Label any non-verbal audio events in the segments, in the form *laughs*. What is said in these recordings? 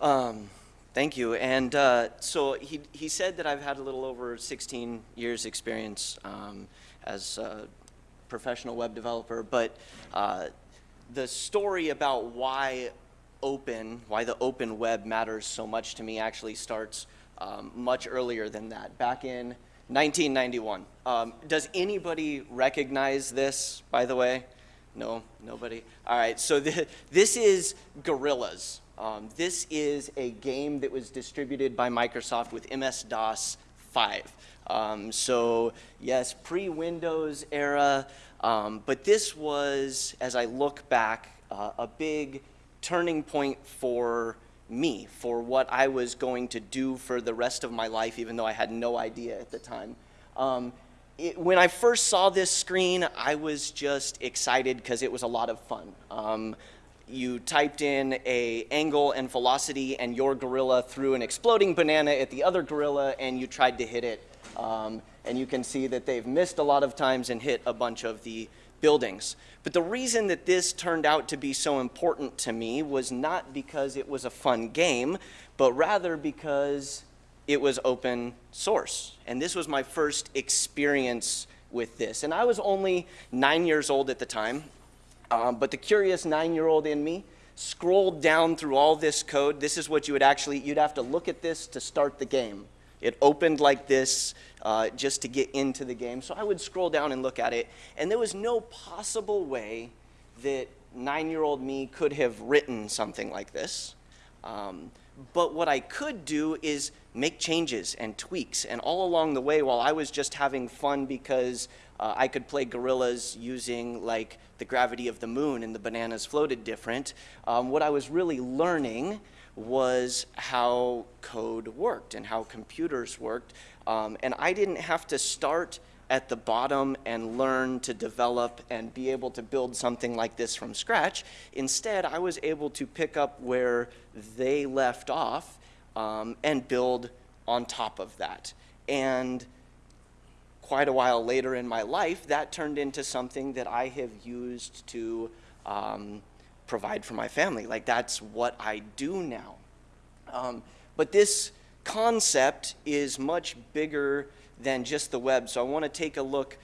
Um, thank you. And uh, so he, he said that I've had a little over 16 years experience um, as a professional web developer, but uh, the story about why open, why the open web matters so much to me actually starts um, much earlier than that, back in 1991. Um, does anybody recognize this, by the way? No, nobody? All right, so the, *laughs* this is Gorillas. Um, this is a game that was distributed by Microsoft with MS-DOS 5. Um, so yes, pre-Windows era, um, but this was, as I look back, uh, a big turning point for me, for what I was going to do for the rest of my life, even though I had no idea at the time. Um, it, when I first saw this screen, I was just excited because it was a lot of fun. Um, you typed in a angle and velocity and your gorilla threw an exploding banana at the other gorilla and you tried to hit it. Um, and you can see that they've missed a lot of times and hit a bunch of the buildings. But the reason that this turned out to be so important to me was not because it was a fun game, but rather because it was open source. And this was my first experience with this. And I was only nine years old at the time, um, but the curious nine-year-old in me scrolled down through all this code. This is what you would actually, you'd have to look at this to start the game. It opened like this uh, just to get into the game. So I would scroll down and look at it, and there was no possible way that nine-year-old me could have written something like this. Um, but what I could do is make changes and tweaks. And all along the way, while I was just having fun because uh, I could play gorillas using like the gravity of the moon and the bananas floated different, um, what I was really learning was how code worked and how computers worked. Um, and I didn't have to start at the bottom and learn to develop and be able to build something like this from scratch. Instead, I was able to pick up where they left off um, and build on top of that. And quite a while later in my life, that turned into something that I have used to um, provide for my family. Like that's what I do now. Um, but this concept is much bigger than just the web. So I want to take a look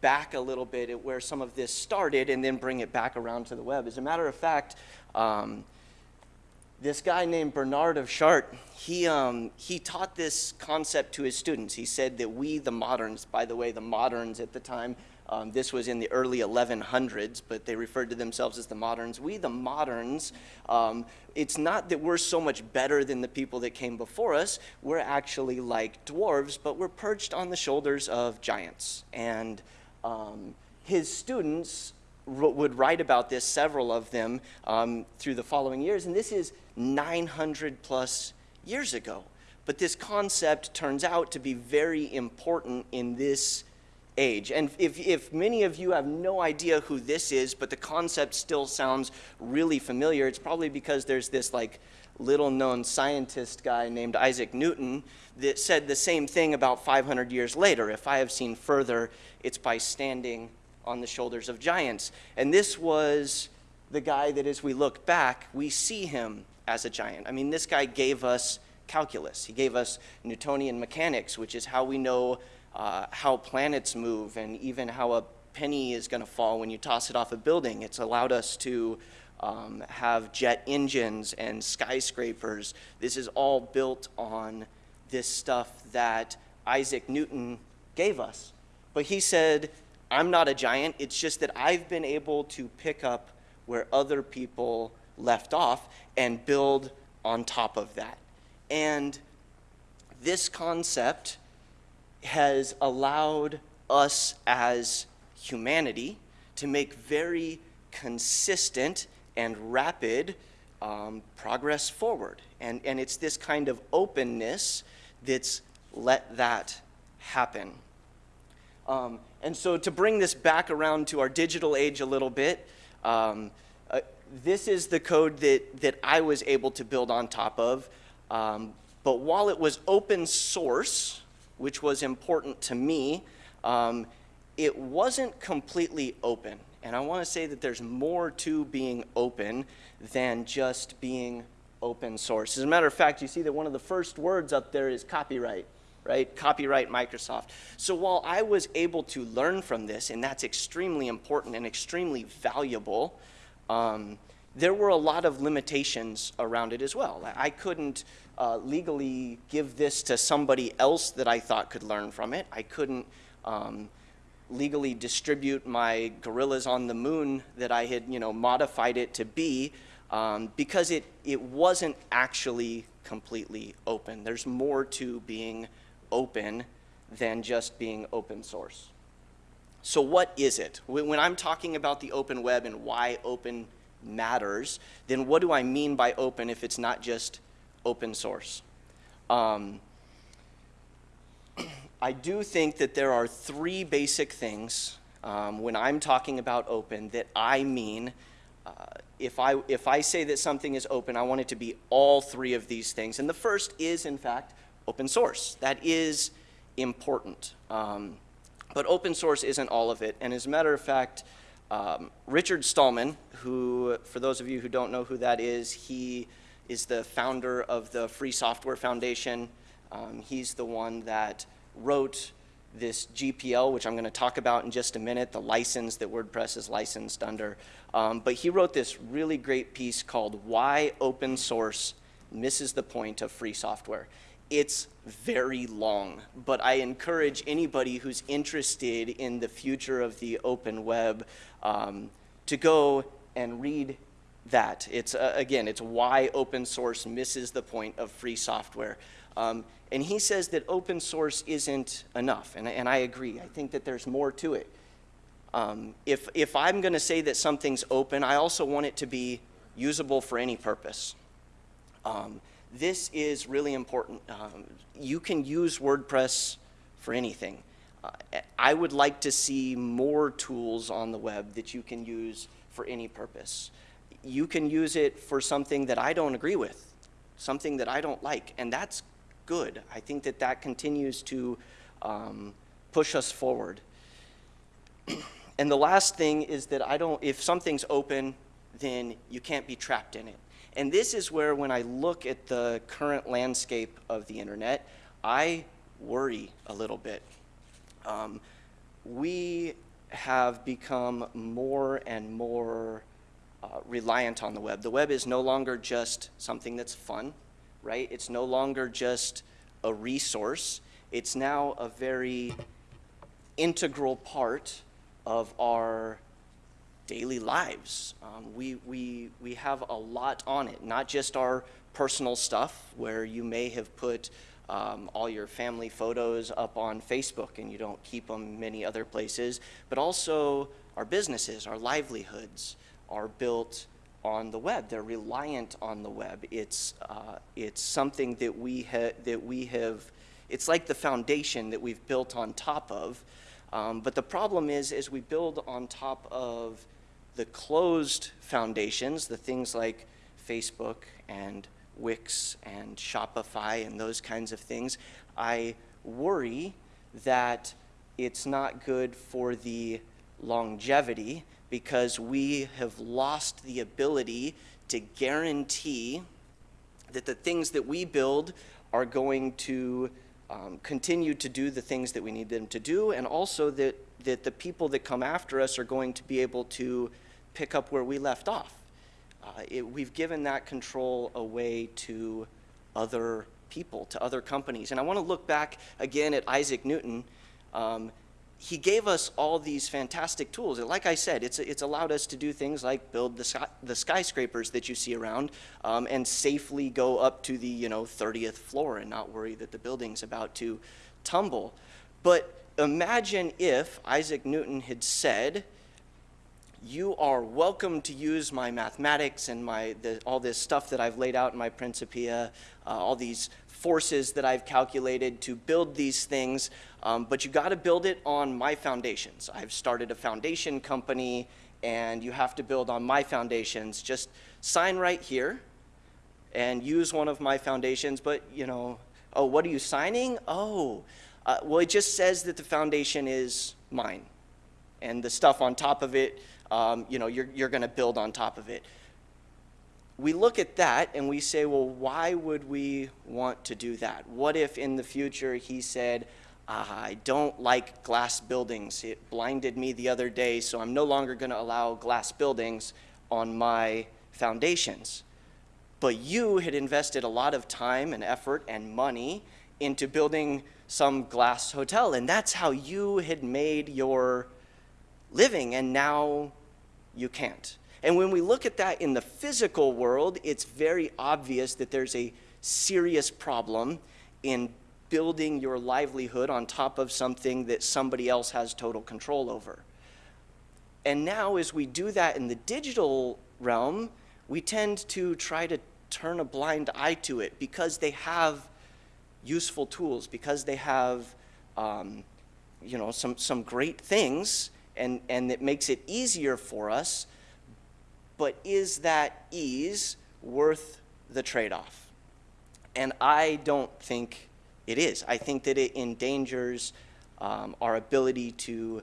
back a little bit at where some of this started and then bring it back around to the web. As a matter of fact, um, this guy named Bernard of Chartres, he, um, he taught this concept to his students. He said that we, the moderns, by the way, the moderns at the time, um, this was in the early 1100s, but they referred to themselves as the moderns. We, the moderns, um, it's not that we're so much better than the people that came before us. We're actually like dwarves, but we're perched on the shoulders of giants. And um, his students would write about this, several of them, um, through the following years. And this is 900 plus years ago. But this concept turns out to be very important in this age. And if, if many of you have no idea who this is, but the concept still sounds really familiar, it's probably because there's this like little known scientist guy named Isaac Newton that said the same thing about 500 years later. If I have seen further, it's by standing on the shoulders of giants. And this was the guy that as we look back, we see him as a giant. I mean, this guy gave us calculus. He gave us Newtonian mechanics, which is how we know uh, how planets move and even how a penny is going to fall when you toss it off a building. It's allowed us to um, have jet engines and skyscrapers. This is all built on this stuff that Isaac Newton gave us. But he said, I'm not a giant. It's just that I've been able to pick up where other people left off and build on top of that. And this concept has allowed us as humanity to make very consistent and rapid um, progress forward. And, and it's this kind of openness that's let that happen. Um, and so to bring this back around to our digital age a little bit, um, uh, this is the code that, that I was able to build on top of. Um, but while it was open source, which was important to me, um, it wasn't completely open. And I want to say that there's more to being open than just being open source. As a matter of fact, you see that one of the first words up there is copyright, right? Copyright Microsoft. So while I was able to learn from this, and that's extremely important and extremely valuable, um, there were a lot of limitations around it as well. I couldn't uh, legally give this to somebody else that I thought could learn from it. I couldn't um, legally distribute my gorillas on the moon that I had, you know, modified it to be um, because it, it wasn't actually completely open. There's more to being open than just being open source. So what is it? When I'm talking about the open web and why open matters, then what do I mean by open if it's not just open source? Um, *clears throat* I do think that there are three basic things um, when I'm talking about open that I mean. Uh, if, I, if I say that something is open, I want it to be all three of these things. And the first is, in fact, open source. That is important. Um, but open source isn't all of it. And as a matter of fact, um, Richard Stallman, who, for those of you who don't know who that is, he is the founder of the Free Software Foundation. Um, he's the one that wrote this GPL, which I'm going to talk about in just a minute, the license that WordPress is licensed under. Um, but he wrote this really great piece called Why Open Source Misses the Point of Free Software. It's very long, but I encourage anybody who's interested in the future of the open web um, to go and read that. It's, uh, again, it's why open source misses the point of free software. Um, and he says that open source isn't enough, and, and I agree. I think that there's more to it. Um, if, if I'm going to say that something's open, I also want it to be usable for any purpose. Um, this is really important. Um, you can use WordPress for anything. Uh, I would like to see more tools on the web that you can use for any purpose. You can use it for something that I don't agree with, something that I don't like, and that's good. I think that that continues to um, push us forward. *clears throat* and the last thing is that I don't, if something's open, then you can't be trapped in it. And this is where when I look at the current landscape of the internet, I worry a little bit. Um, we have become more and more uh, reliant on the web. The web is no longer just something that's fun, right? It's no longer just a resource. It's now a very integral part of our daily lives. Um, we, we, we have a lot on it, not just our personal stuff where you may have put um, all your family photos up on Facebook and you don't keep them many other places, but also our businesses, our livelihoods are built on the web. They're reliant on the web. It's, uh, it's something that we, ha that we have, it's like the foundation that we've built on top of. Um, but the problem is, as we build on top of the closed foundations, the things like Facebook and Wix and Shopify and those kinds of things, I worry that it's not good for the longevity because we have lost the ability to guarantee that the things that we build are going to um, continue to do the things that we need them to do and also that, that the people that come after us are going to be able to pick up where we left off. Uh, it, we've given that control away to other people, to other companies. And I want to look back again at Isaac Newton. Um, he gave us all these fantastic tools. And like I said, it's, it's allowed us to do things like build the, sky, the skyscrapers that you see around um, and safely go up to the you know 30th floor and not worry that the building's about to tumble. But imagine if Isaac Newton had said, you are welcome to use my mathematics and my, the, all this stuff that I've laid out in my Principia, uh, all these forces that I've calculated to build these things, um, but you got to build it on my foundations. I've started a foundation company, and you have to build on my foundations. Just sign right here and use one of my foundations, but, you know, oh, what are you signing? Oh, uh, well, it just says that the foundation is mine, and the stuff on top of it um, you know, you're, you're going to build on top of it. we look at that and we say, well, why would we want to do that? What if in the future he said, I don't like glass buildings. It blinded me the other day, so I'm no longer going to allow glass buildings on my foundations. But you had invested a lot of time and effort and money into building some glass hotel, and that's how you had made your living, and now you can't. And when we look at that in the physical world, it's very obvious that there's a serious problem in building your livelihood on top of something that somebody else has total control over. And now, as we do that in the digital realm, we tend to try to turn a blind eye to it because they have useful tools, because they have um, you know, some, some great things, and, and it makes it easier for us but is that ease worth the trade-off? And I don't think it is. I think that it endangers um, our ability to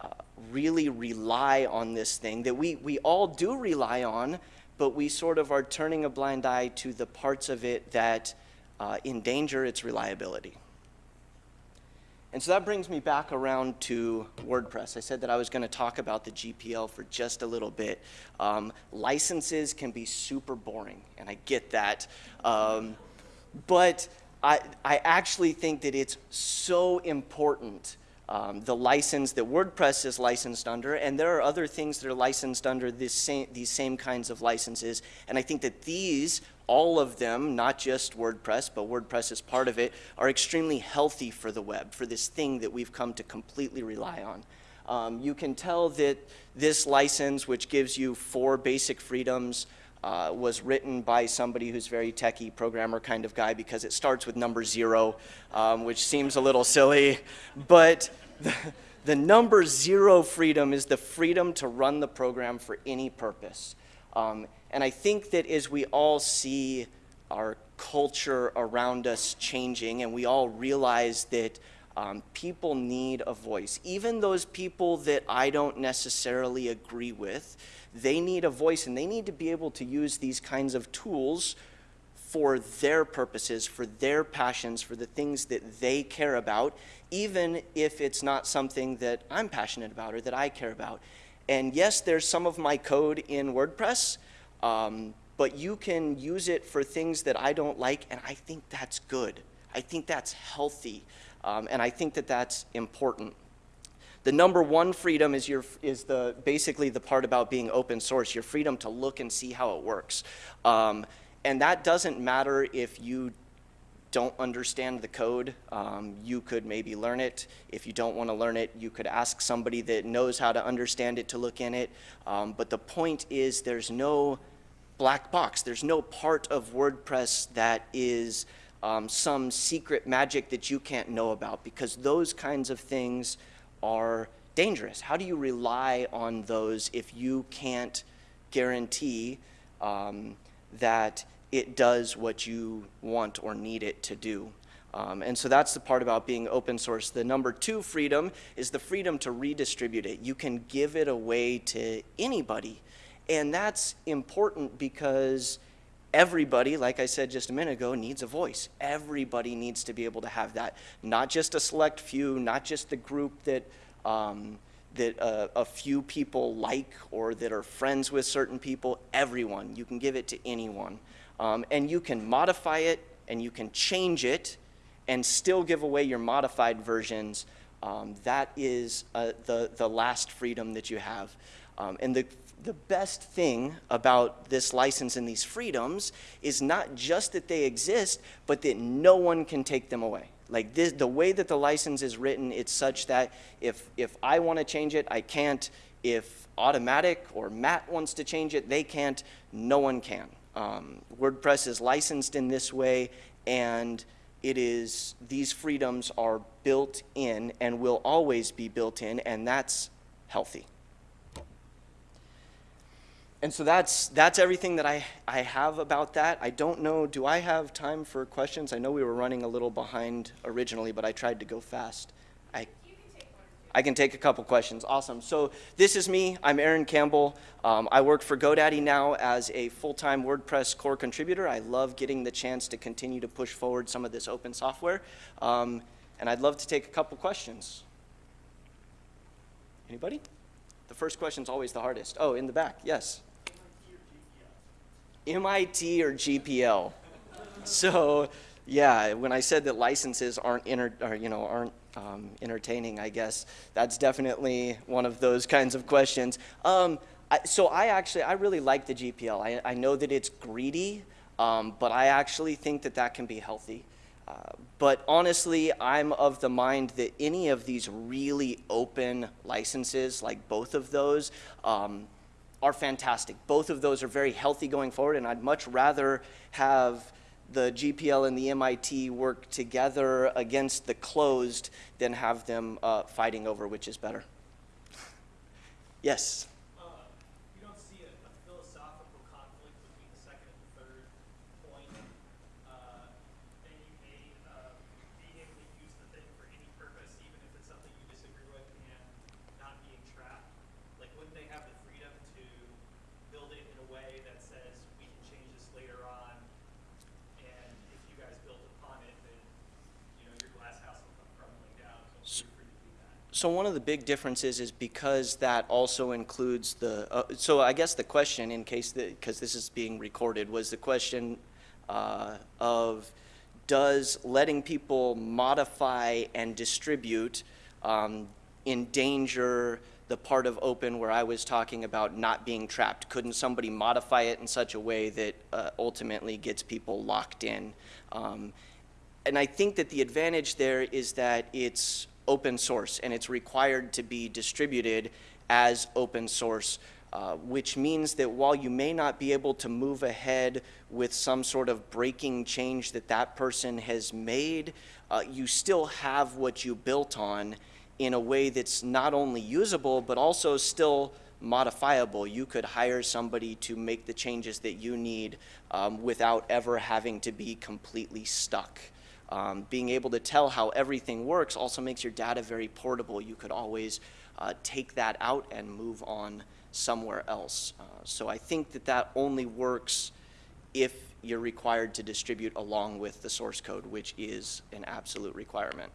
uh, really rely on this thing that we, we all do rely on, but we sort of are turning a blind eye to the parts of it that uh, endanger its reliability. And so that brings me back around to WordPress. I said that I was going to talk about the GPL for just a little bit. Um, licenses can be super boring, and I get that. Um, but I, I actually think that it's so important um, the license that WordPress is licensed under, and there are other things that are licensed under same, these same kinds of licenses. And I think that these, all of them, not just WordPress, but WordPress is part of it, are extremely healthy for the web, for this thing that we've come to completely rely on. Um, you can tell that this license, which gives you four basic freedoms, uh, was written by somebody who's very techie, programmer kind of guy, because it starts with number zero, um, which seems a little silly. But the, the, number zero freedom is the freedom to run the program for any purpose. Um, and I think that as we all see our culture around us changing and we all realize that um, people need a voice, even those people that I don't necessarily agree with, they need a voice and they need to be able to use these kinds of tools for their purposes, for their passions, for the things that they care about, even if it's not something that I'm passionate about or that I care about. And yes, there's some of my code in WordPress, um, but you can use it for things that I don't like, and I think that's good. I think that's healthy, um, and I think that that's important. The number one freedom is, your, is the, basically the part about being open source, your freedom to look and see how it works. Um, and that doesn't matter if you don't understand the code, um, you could maybe learn it. If you don't want to learn it, you could ask somebody that knows how to understand it to look in it. Um, but the point is there's no black box. There's no part of WordPress that is um, some secret magic that you can't know about because those kinds of things are dangerous? How do you rely on those if you can't guarantee um, that it does what you want or need it to do? Um, and so that's the part about being open source. The number two freedom is the freedom to redistribute it. You can give it away to anybody. And that's important because everybody, like I said just a minute ago, needs a voice. Everybody needs to be able to have that. Not just a select few, not just the group that, um, that uh, a few people like or that are friends with certain people. Everyone. You can give it to anyone. Um, and you can modify it and you can change it and still give away your modified versions. Um, that is uh, the, the last freedom that you have. Um, and the the best thing about this license and these freedoms is not just that they exist, but that no one can take them away. Like this, the way that the license is written, it's such that if, if I want to change it, I can't. If Automattic or Matt wants to change it, they can't. No one can. Um, WordPress is licensed in this way, and it is these freedoms are built in and will always be built in, and that's healthy and so that's, that's everything that I, I have about that. I don't know, do I have time for questions? I know we were running a little behind originally, but I tried to go fast. I, I can take a couple questions. Awesome. So this is me. I'm Aaron Campbell. Um, I work for GoDaddy now as a full-time WordPress core contributor. I love getting the chance to continue to push forward some of this open software. Um, and I'd love to take a couple questions. Anybody? The first question's always the hardest. Oh, in the back, yes. MIT or GPL? So, yeah, when I said that licenses aren't inter, or, you know, aren't um, entertaining, I guess that's definitely one of those kinds of questions. Um, I, so I actually, I really like the GPL. I, I know that it's greedy, um, but I actually think that that can be healthy. Uh, but honestly, I'm of the mind that any of these really open licenses, like both of those, um, are fantastic. Both of those are very healthy going forward, and I'd much rather have the GPL and the MIT work together against the closed than have them uh, fighting over which is better. yes? Uh, you don't see a, a philosophical conflict between the second and third point. Uh, then you may uh, being able to use the thing for any purpose, even if it's something you disagree with, and not being trapped. Like, wouldn't they have the freedom to build it in a way that says we can change this later on, and if you guys build upon it, then you know your glass house will come crumbling down. So one of the big differences is because that also includes the, uh, so I guess the question, in case, because this is being recorded, was the question uh, of, does letting people modify and distribute um, endanger the part of open where I was talking about not being trapped? Couldn't somebody modify it in such a way that uh, ultimately gets people locked in? Um, and I think that the advantage there is that it's open source and it's required to be distributed as open source, uh, which means that while you may not be able to move ahead with some sort of breaking change that that person has made, uh, you still have what you built on in a way that's not only usable, but also still modifiable. You could hire somebody to make the changes that you need um, without ever having to be completely stuck. Um, being able to tell how everything works also makes your data very portable. You could always uh, take that out and move on somewhere else. Uh, so I think that that only works if you're required to distribute along with the source code, which is an absolute requirement.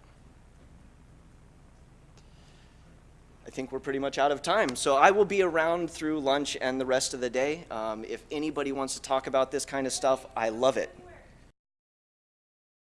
I think we're pretty much out of time. So I will be around through lunch and the rest of the day. Um, if anybody wants to talk about this kind of stuff, I love it.